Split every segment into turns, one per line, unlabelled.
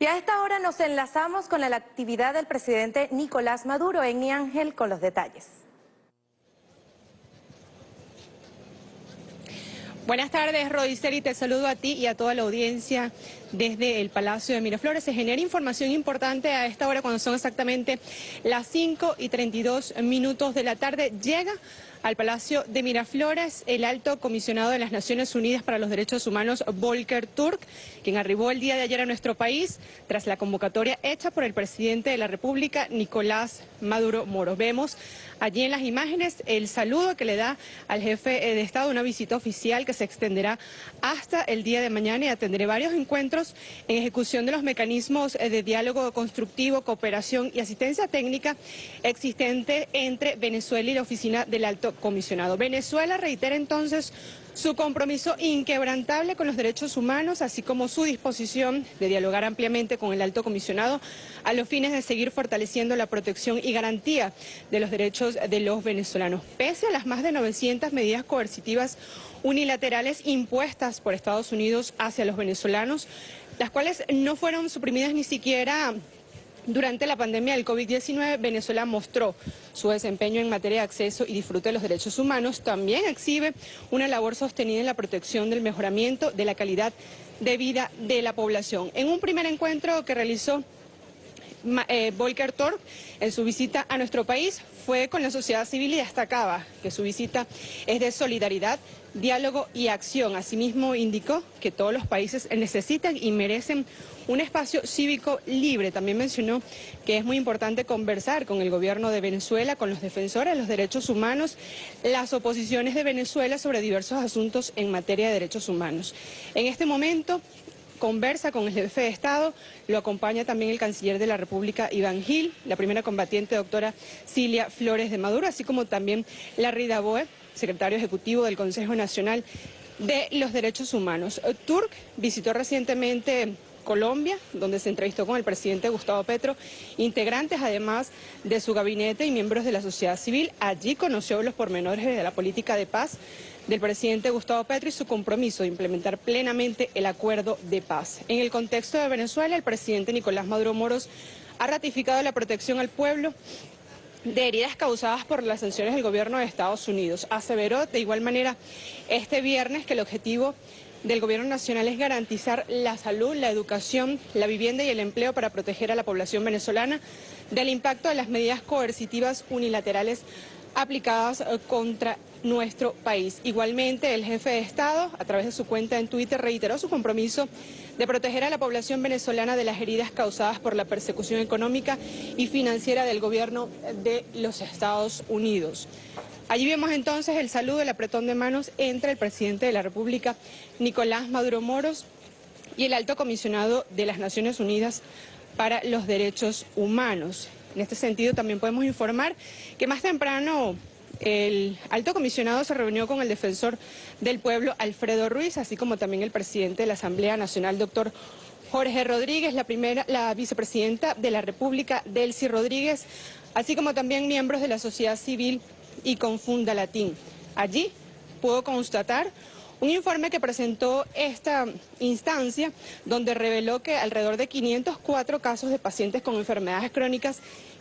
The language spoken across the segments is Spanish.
Y a esta hora nos enlazamos con la actividad del presidente Nicolás Maduro en Ángel con los detalles.
Buenas tardes, Rodiceri, te saludo a ti y a toda la audiencia desde el Palacio de Miraflores. Se genera información importante a esta hora cuando son exactamente las 5 y 32 minutos de la tarde. Llega al Palacio de Miraflores el alto comisionado de las Naciones Unidas para los Derechos Humanos, Volker Turk, quien arribó el día de ayer a nuestro país tras la convocatoria hecha por el presidente de la República, Nicolás Maduro Moro. Vemos allí en las imágenes el saludo que le da al jefe de Estado, una visita oficial que se extenderá hasta el día de mañana y atendré varios encuentros en ejecución de los mecanismos de diálogo constructivo, cooperación y asistencia técnica existente entre Venezuela y la Oficina del Alto Comisionado. Venezuela reitera entonces su compromiso inquebrantable con los derechos humanos, así como su disposición de dialogar ampliamente con el alto comisionado a los fines de seguir fortaleciendo la protección y garantía de los derechos de los venezolanos. Pese a las más de 900 medidas coercitivas unilaterales impuestas por Estados Unidos hacia los venezolanos, las cuales no fueron suprimidas ni siquiera durante la pandemia del COVID-19, Venezuela mostró su desempeño en materia de acceso y disfrute de los derechos humanos. También exhibe una labor sostenida en la protección del mejoramiento de la calidad de vida de la población. En un primer encuentro que realizó eh, Volker Torp en su visita a nuestro país fue con la sociedad civil y destacaba que su visita es de solidaridad, diálogo y acción. Asimismo indicó que todos los países necesitan y merecen un espacio cívico libre. También mencionó que es muy importante conversar con el gobierno de Venezuela, con los defensores de los derechos humanos, las oposiciones de Venezuela sobre diversos asuntos en materia de derechos humanos. En este momento conversa con el jefe de Estado, lo acompaña también el canciller de la República, Iván Gil, la primera combatiente, doctora Cilia Flores de Maduro, así como también Larry Boe, secretario ejecutivo del Consejo Nacional de los Derechos Humanos. Turk visitó recientemente Colombia, donde se entrevistó con el presidente Gustavo Petro, integrantes además de su gabinete y miembros de la sociedad civil. Allí conoció los pormenores de la política de paz del presidente Gustavo Petro y su compromiso de implementar plenamente el acuerdo de paz. En el contexto de Venezuela, el presidente Nicolás Maduro Moros ha ratificado la protección al pueblo de heridas causadas por las sanciones del gobierno de Estados Unidos. Aseveró de igual manera este viernes que el objetivo del Gobierno Nacional es garantizar la salud, la educación, la vivienda y el empleo para proteger a la población venezolana del impacto de las medidas coercitivas unilaterales aplicadas eh, contra nuestro país. Igualmente, el jefe de Estado, a través de su cuenta en Twitter, reiteró su compromiso de proteger a la población venezolana de las heridas causadas por la persecución económica y financiera del gobierno de los Estados Unidos. Allí vemos entonces el saludo, el apretón de manos entre el presidente de la República, Nicolás Maduro Moros, y el alto comisionado de las Naciones Unidas para los Derechos Humanos. En este sentido también podemos informar que más temprano el alto comisionado se reunió con el defensor del pueblo, Alfredo Ruiz, así como también el presidente de la Asamblea Nacional, doctor Jorge Rodríguez, la primera, la vicepresidenta de la República, Delcy Rodríguez, así como también miembros de la sociedad civil y con Funda Latín. Allí puedo constatar un informe que presentó esta instancia donde reveló que alrededor de 504 casos de pacientes con enfermedades crónicas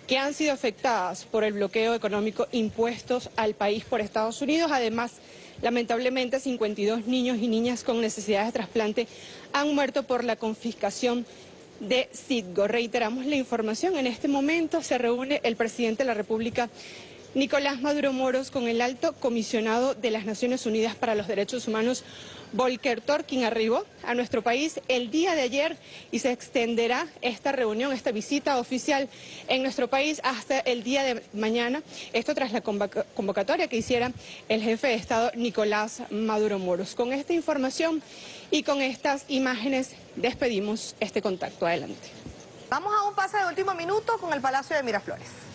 que han sido afectadas por el bloqueo económico impuestos al país por Estados Unidos. Además, lamentablemente 52 niños y niñas con necesidades de trasplante han muerto por la confiscación de Citgo. Reiteramos la información. En este momento se reúne el presidente de la República Nicolás Maduro Moros con el alto comisionado de las Naciones Unidas para los Derechos Humanos, Volker Torkin, arribó a nuestro país el día de ayer y se extenderá esta reunión, esta visita oficial en nuestro país hasta el día de mañana. Esto tras la convocatoria que hiciera el jefe de Estado Nicolás Maduro Moros. Con esta información y con estas imágenes despedimos este contacto. Adelante.
Vamos a un pase de último minuto con el Palacio de Miraflores.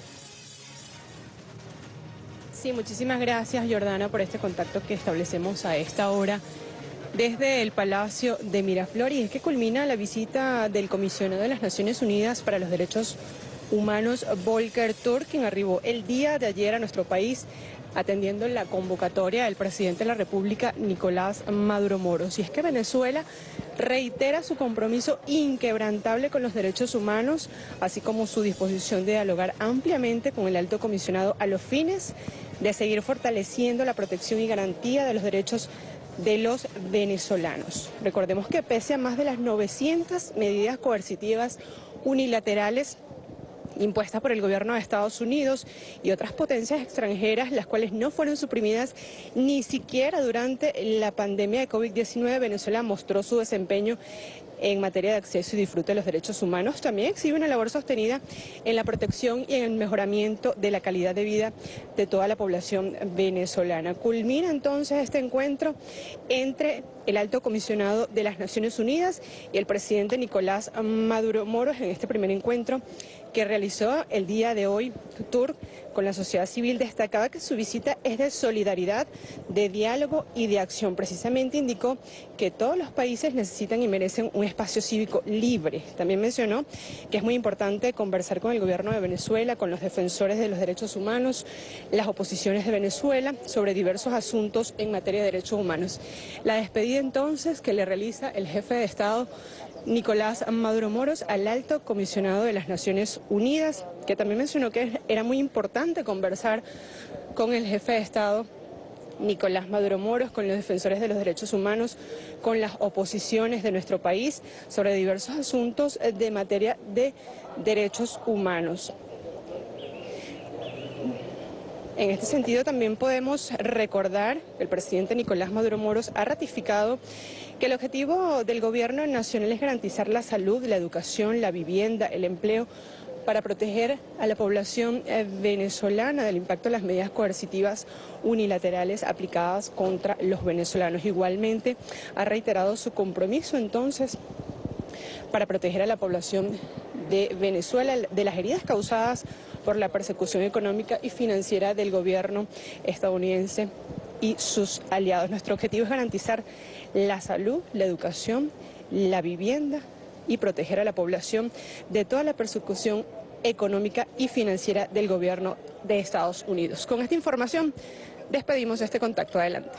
Sí, muchísimas gracias Jordana por este contacto que establecemos a esta hora desde el Palacio de Miraflores. Y es que culmina la visita del comisionado de las Naciones Unidas para los Derechos Humanos, Volker Turk, quien arribó el día de ayer a nuestro país atendiendo la convocatoria del presidente de la República, Nicolás Maduro Moros. Y es que Venezuela reitera su compromiso inquebrantable con los derechos humanos, así como su disposición de dialogar ampliamente con el alto comisionado a los fines de seguir fortaleciendo la protección y garantía de los derechos de los venezolanos. Recordemos que pese a más de las 900 medidas coercitivas unilaterales impuestas por el gobierno de Estados Unidos y otras potencias extranjeras, las cuales no fueron suprimidas ni siquiera durante la pandemia de COVID-19. Venezuela mostró su desempeño en materia de acceso y disfrute de los derechos humanos, también exhibe una labor sostenida en la protección y en el mejoramiento de la calidad de vida de toda la población venezolana. Culmina entonces este encuentro entre el alto comisionado de las Naciones Unidas y el presidente Nicolás Maduro Moros en este primer encuentro que realizó el día de hoy tour con la sociedad civil destacaba que su visita es de solidaridad, de diálogo y de acción. Precisamente indicó que todos los países necesitan y merecen un espacio cívico libre. También mencionó que es muy importante conversar con el gobierno de Venezuela, con los defensores de los derechos humanos, las oposiciones de Venezuela sobre diversos asuntos en materia de derechos humanos. La despedida entonces que le realiza el jefe de Estado Nicolás Maduro Moros al alto comisionado de las Naciones Unidas, que también mencionó que era muy importante conversar con el jefe de Estado Nicolás Maduro Moros, con los defensores de los derechos humanos, con las oposiciones de nuestro país sobre diversos asuntos de materia de derechos humanos. En este sentido también podemos recordar que el presidente Nicolás Maduro Moros ha ratificado que el objetivo del gobierno nacional es garantizar la salud, la educación, la vivienda, el empleo para proteger a la población eh, venezolana del impacto de las medidas coercitivas unilaterales aplicadas contra los venezolanos. Igualmente ha reiterado su compromiso entonces para proteger a la población de Venezuela de las heridas causadas por la persecución económica y financiera del gobierno estadounidense y sus aliados. Nuestro objetivo es garantizar la salud, la educación, la vivienda y proteger a la población de toda la persecución económica y financiera del gobierno de Estados Unidos. Con esta información despedimos este contacto. Adelante.